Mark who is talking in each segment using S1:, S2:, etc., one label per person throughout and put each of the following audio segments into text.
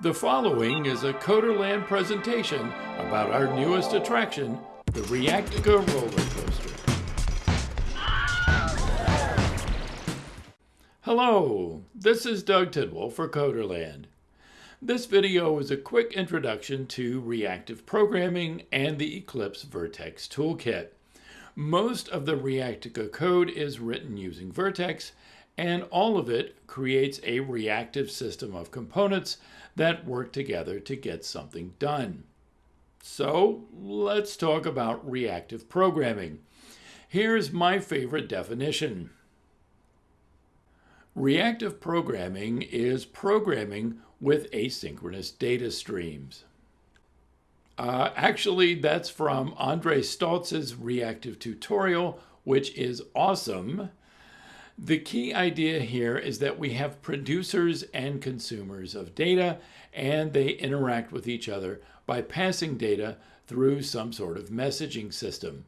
S1: The following is a Coderland presentation about our newest attraction, the Reactica roller coaster. Hello, this is Doug Tidwell for Coderland. This video is a quick introduction to reactive programming and the Eclipse Vert.x toolkit. Most of the Reactica code is written using Vert.x, and all of it creates a reactive system of components that work together to get something done. So let's talk about reactive programming. Here's my favorite definition. Reactive programming is programming with asynchronous data streams. Uh, actually, that's from Andre Staltz's reactive tutorial, which is awesome. The key idea here is that we have producers and consumers of data, and they interact with each other by passing data through some sort of messaging system.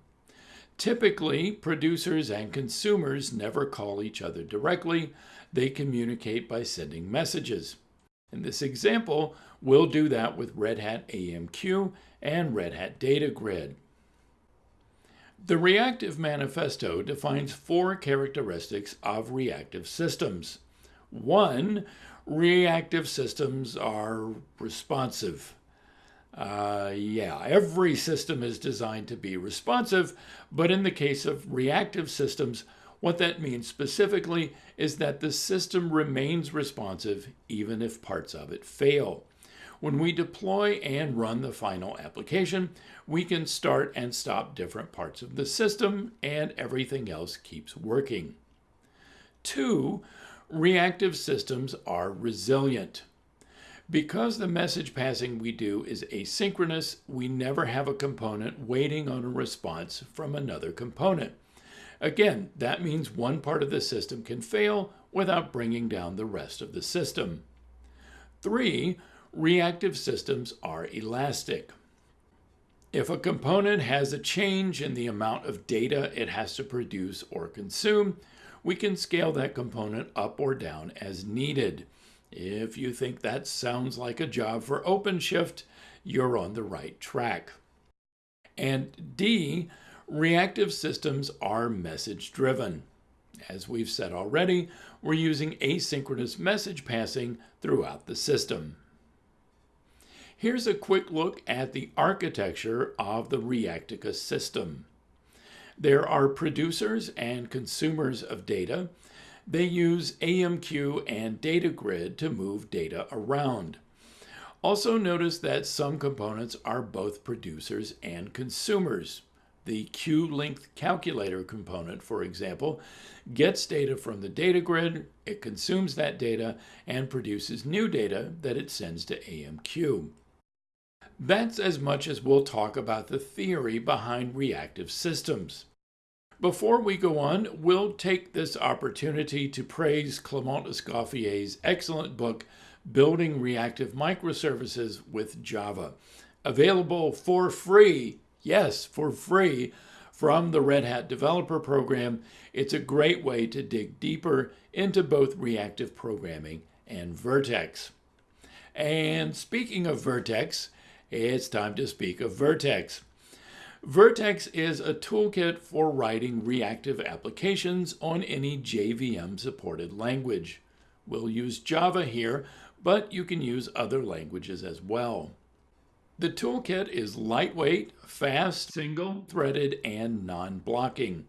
S1: Typically, producers and consumers never call each other directly. They communicate by sending messages. In this example, we'll do that with Red Hat AMQ and Red Hat Data Grid. The Reactive Manifesto defines four characteristics of reactive systems. One, reactive systems are responsive. Uh, yeah, every system is designed to be responsive, but in the case of reactive systems, what that means specifically is that the system remains responsive even if parts of it fail. When we deploy and run the final application, we can start and stop different parts of the system and everything else keeps working. Two, reactive systems are resilient. Because the message passing we do is asynchronous, we never have a component waiting on a response from another component. Again, that means one part of the system can fail without bringing down the rest of the system. Three, reactive systems are elastic. If a component has a change in the amount of data it has to produce or consume, we can scale that component up or down as needed. If you think that sounds like a job for OpenShift, you're on the right track. And D, reactive systems are message driven. As we've said already, we're using asynchronous message passing throughout the system. Here's a quick look at the architecture of the Reactica system. There are producers and consumers of data. They use AMQ and data grid to move data around. Also notice that some components are both producers and consumers. The queue-length calculator component, for example, gets data from the data grid, it consumes that data, and produces new data that it sends to AMQ. That's as much as we'll talk about the theory behind reactive systems. Before we go on, we'll take this opportunity to praise Clement Escoffier's excellent book, Building Reactive Microservices with Java, available for free, yes, for free, from the Red Hat Developer Program. It's a great way to dig deeper into both reactive programming and Vert.x. And speaking of Vert.x, it's time to speak of Vert.x. Vert.x is a toolkit for writing reactive applications on any JVM-supported language. We'll use Java here, but you can use other languages as well. The toolkit is lightweight, fast, single-threaded, and non-blocking.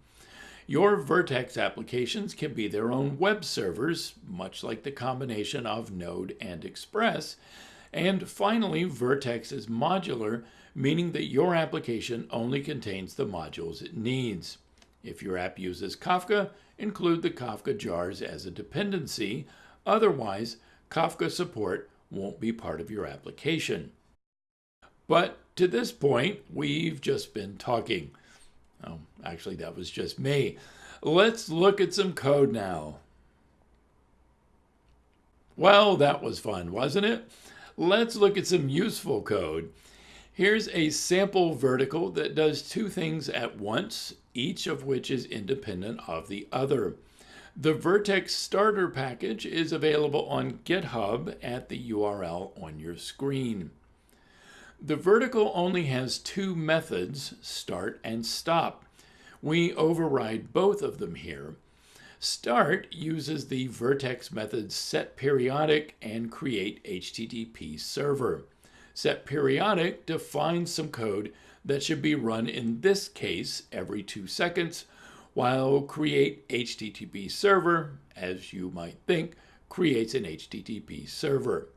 S1: Your Vert.x applications can be their own web servers, much like the combination of Node and Express, and finally, Vert.x is modular, meaning that your application only contains the modules it needs. If your app uses Kafka, include the Kafka jars as a dependency. Otherwise, Kafka support won't be part of your application. But to this point, we've just been talking. Oh, actually, that was just me. Let's look at some code now. Well, that was fun, wasn't it? Let's look at some useful code. Here's a sample verticle that does two things at once, each of which is independent of the other. The Vert.x starter package is available on GitHub at the URL on your screen. The verticle only has two methods, start and stop. We override both of them here. Start uses the Vert.x methods set periodic and create HTTP server. Set periodic defines some code that should be run in this case every two seconds while create HTTP server, as you might think, creates an HTTP server.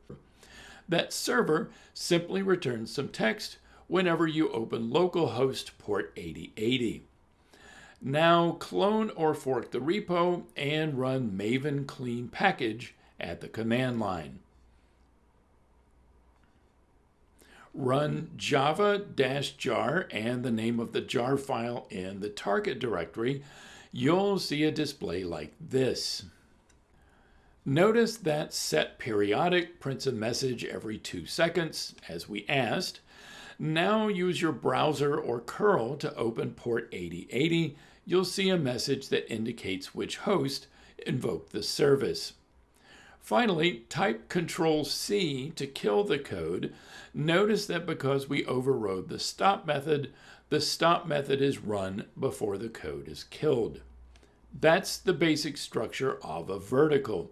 S1: That server simply returns some text whenever you open localhost port 8080. Now clone or fork the repo and run maven clean package at the command line. run java-jar and the name of the jar file in the target directory, you'll see a display like this. Notice that set periodic prints a message every two seconds, as we asked. Now use your browser or curl to open port 8080. You'll see a message that indicates which host invoked the service. Finally, type Control C to kill the code. Notice that because we overrode the stop method, the stop method is run before the code is killed. That's the basic structure of a verticle.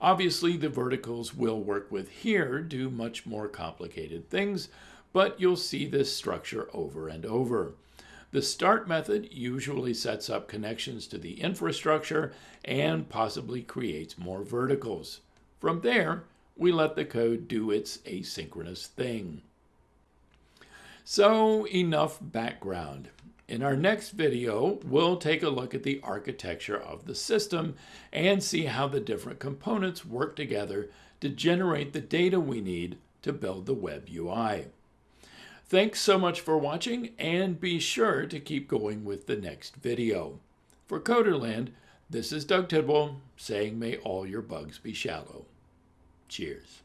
S1: Obviously, the verticles we'll work with here do much more complicated things, but you'll see this structure over and over. The start method usually sets up connections to the infrastructure and possibly creates more verticles. From there, we let the code do its asynchronous thing. So enough background. In our next video, we'll take a look at the architecture of the system and see how the different components work together to generate the data we need to build the web UI. Thanks so much for watching and be sure to keep going with the next video. For Coderland, this is Doug Tidwell saying may all your bugs be shallow. Cheers.